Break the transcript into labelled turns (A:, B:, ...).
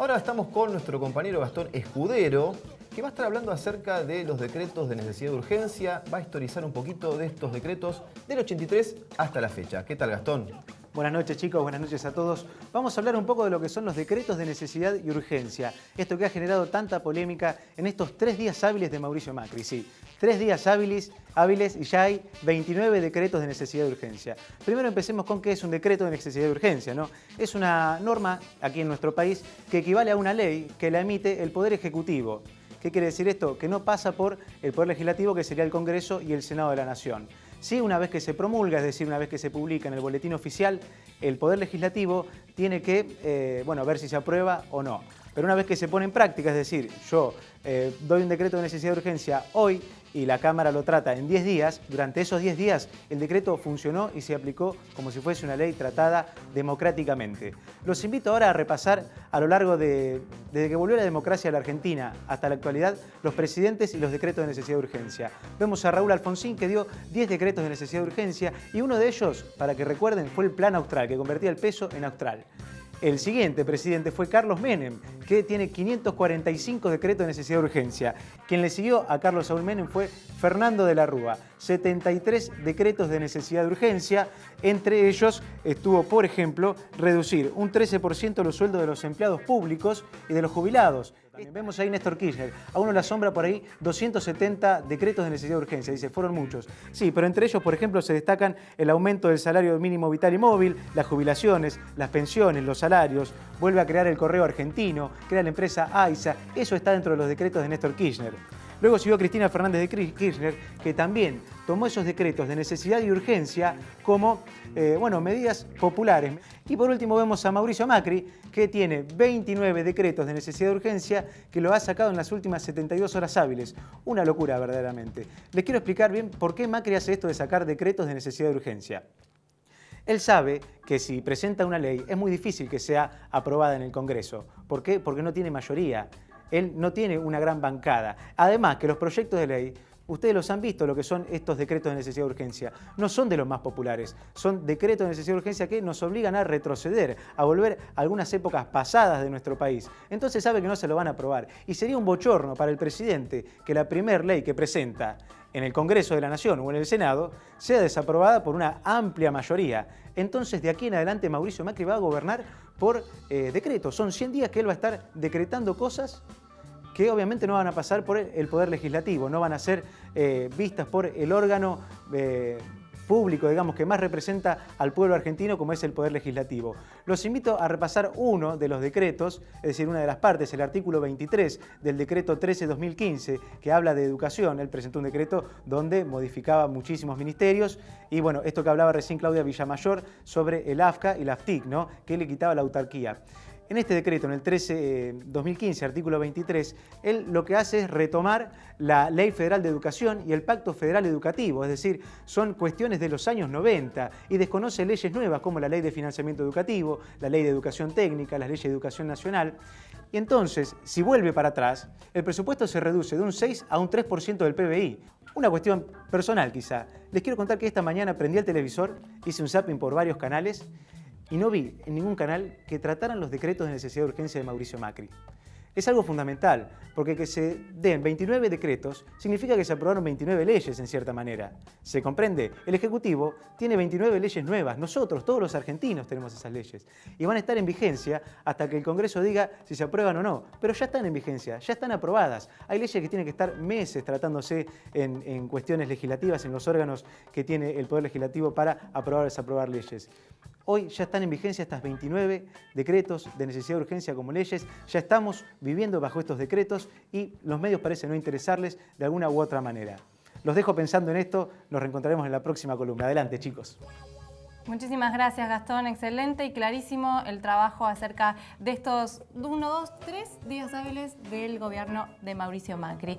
A: Ahora estamos con nuestro compañero Gastón Escudero, que va a estar hablando acerca de los decretos de necesidad de urgencia, va a historizar un poquito de estos decretos del 83 hasta la fecha. ¿Qué tal, Gastón?
B: Buenas noches chicos, buenas noches a todos. Vamos a hablar un poco de lo que son los decretos de necesidad y urgencia. Esto que ha generado tanta polémica en estos tres días hábiles de Mauricio Macri. Sí, tres días hábiles, hábiles y ya hay 29 decretos de necesidad de urgencia. Primero empecemos con qué es un decreto de necesidad de urgencia. ¿no? Es una norma aquí en nuestro país que equivale a una ley que la emite el Poder Ejecutivo. ¿Qué quiere decir esto? Que no pasa por el Poder Legislativo, que sería el Congreso y el Senado de la Nación. Sí, una vez que se promulga, es decir, una vez que se publica en el boletín oficial, el Poder Legislativo tiene que eh, bueno, ver si se aprueba o no. Pero una vez que se pone en práctica, es decir, yo eh, doy un decreto de necesidad de urgencia hoy y la Cámara lo trata en 10 días, durante esos 10 días el decreto funcionó y se aplicó como si fuese una ley tratada democráticamente. Los invito ahora a repasar a lo largo de, desde que volvió la democracia a la Argentina hasta la actualidad, los presidentes y los decretos de necesidad de urgencia. Vemos a Raúl Alfonsín que dio 10 decretos de necesidad de urgencia y uno de ellos, para que recuerden, fue el Plan Austral, que convertía el peso en austral. El siguiente presidente fue Carlos Menem, que tiene 545 decretos de necesidad de urgencia. Quien le siguió a Carlos Saúl Menem fue Fernando de la Rúa, 73 decretos de necesidad de urgencia. Entre ellos estuvo, por ejemplo, reducir un 13% los sueldos de los empleados públicos y de los jubilados. Vemos ahí Néstor Kirchner, a uno la sombra por ahí 270 decretos de necesidad de urgencia, dice, fueron muchos. Sí, pero entre ellos, por ejemplo, se destacan el aumento del salario mínimo vital y móvil, las jubilaciones, las pensiones, los salarios, vuelve a crear el correo argentino, crea la empresa AISA, eso está dentro de los decretos de Néstor Kirchner. Luego siguió Cristina Fernández de Kirchner, que también tomó esos decretos de necesidad y urgencia como eh, bueno, medidas populares. Y por último vemos a Mauricio Macri, que tiene 29 decretos de necesidad de urgencia que lo ha sacado en las últimas 72 horas hábiles. Una locura verdaderamente. Les quiero explicar bien por qué Macri hace esto de sacar decretos de necesidad de urgencia. Él sabe que si presenta una ley es muy difícil que sea aprobada en el Congreso. ¿Por qué? Porque no tiene mayoría él no tiene una gran bancada. Además que los proyectos de ley Ustedes los han visto, lo que son estos decretos de necesidad de urgencia. No son de los más populares, son decretos de necesidad de urgencia que nos obligan a retroceder, a volver a algunas épocas pasadas de nuestro país. Entonces sabe que no se lo van a aprobar. Y sería un bochorno para el presidente que la primera ley que presenta en el Congreso de la Nación o en el Senado sea desaprobada por una amplia mayoría. Entonces de aquí en adelante Mauricio Macri va a gobernar por eh, decreto. Son 100 días que él va a estar decretando cosas que obviamente no van a pasar por el Poder Legislativo, no van a ser eh, vistas por el órgano eh, público, digamos, que más representa al pueblo argentino como es el Poder Legislativo. Los invito a repasar uno de los decretos, es decir, una de las partes, el artículo 23 del decreto 13-2015, que habla de educación. Él presentó un decreto donde modificaba muchísimos ministerios y, bueno, esto que hablaba recién Claudia Villamayor sobre el AFCA y la AFTIC, ¿no? que le quitaba la autarquía. En este decreto, en el 13, 2015, eh, artículo 23, él lo que hace es retomar la Ley Federal de Educación y el Pacto Federal Educativo, es decir, son cuestiones de los años 90 y desconoce leyes nuevas como la Ley de Financiamiento Educativo, la Ley de Educación Técnica, las leyes de Educación Nacional. Y entonces, si vuelve para atrás, el presupuesto se reduce de un 6 a un 3% del PBI. Una cuestión personal quizá. Les quiero contar que esta mañana prendí el televisor, hice un zapping por varios canales y no vi en ningún canal que trataran los decretos de necesidad de urgencia de Mauricio Macri. Es algo fundamental, porque que se den 29 decretos significa que se aprobaron 29 leyes en cierta manera. ¿Se comprende? El Ejecutivo tiene 29 leyes nuevas, nosotros, todos los argentinos tenemos esas leyes. Y van a estar en vigencia hasta que el Congreso diga si se aprueban o no. Pero ya están en vigencia, ya están aprobadas. Hay leyes que tienen que estar meses tratándose en, en cuestiones legislativas, en los órganos que tiene el Poder Legislativo para aprobar o desaprobar leyes. Hoy ya están en vigencia estas 29 decretos de necesidad de urgencia como leyes, ya estamos viviendo bajo estos decretos y los medios parecen no interesarles de alguna u otra manera. Los dejo pensando en esto, nos reencontraremos en la próxima columna. Adelante chicos.
C: Muchísimas gracias Gastón, excelente y clarísimo el trabajo acerca de estos uno, dos, tres días hábiles del gobierno de Mauricio Macri.